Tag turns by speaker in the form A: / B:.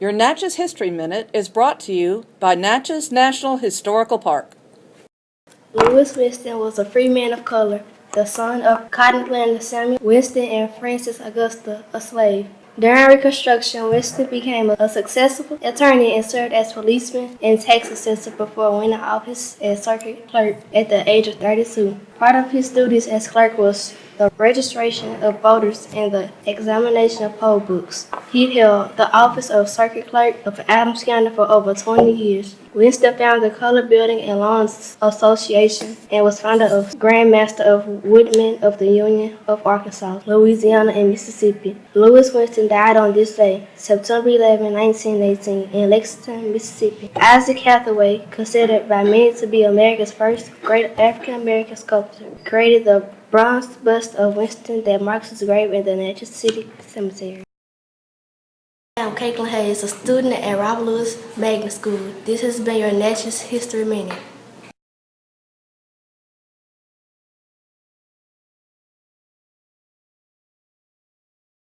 A: Your Natchez History Minute is brought to you by Natchez National Historical Park.
B: Lewis Winston was a free man of color, the son of cotton planter Samuel Winston and Frances Augusta, a slave. During Reconstruction, Winston became a successful attorney and served as policeman and tax assessor before winning office as circuit clerk at the age of 32. Part of his duties as clerk was the registration of voters and the examination of poll books. He held the office of circuit clerk of Adams County for over 20 years. Winston founded the Color Building and Loans Association and was founder of Grand Master of Woodmen of the Union of Arkansas, Louisiana, and Mississippi. Lewis Winston died on this day, September 11, 1918, in Lexington, Mississippi. Isaac Hathaway, considered by many to be America's first great African American sculptor, created the bronze bust of Winston that marks his grave in the Natchez City Cemetery. I'm Caitlin Hayes, a student at Robert Lewis Magnet School. This has been your Natchez History Minute.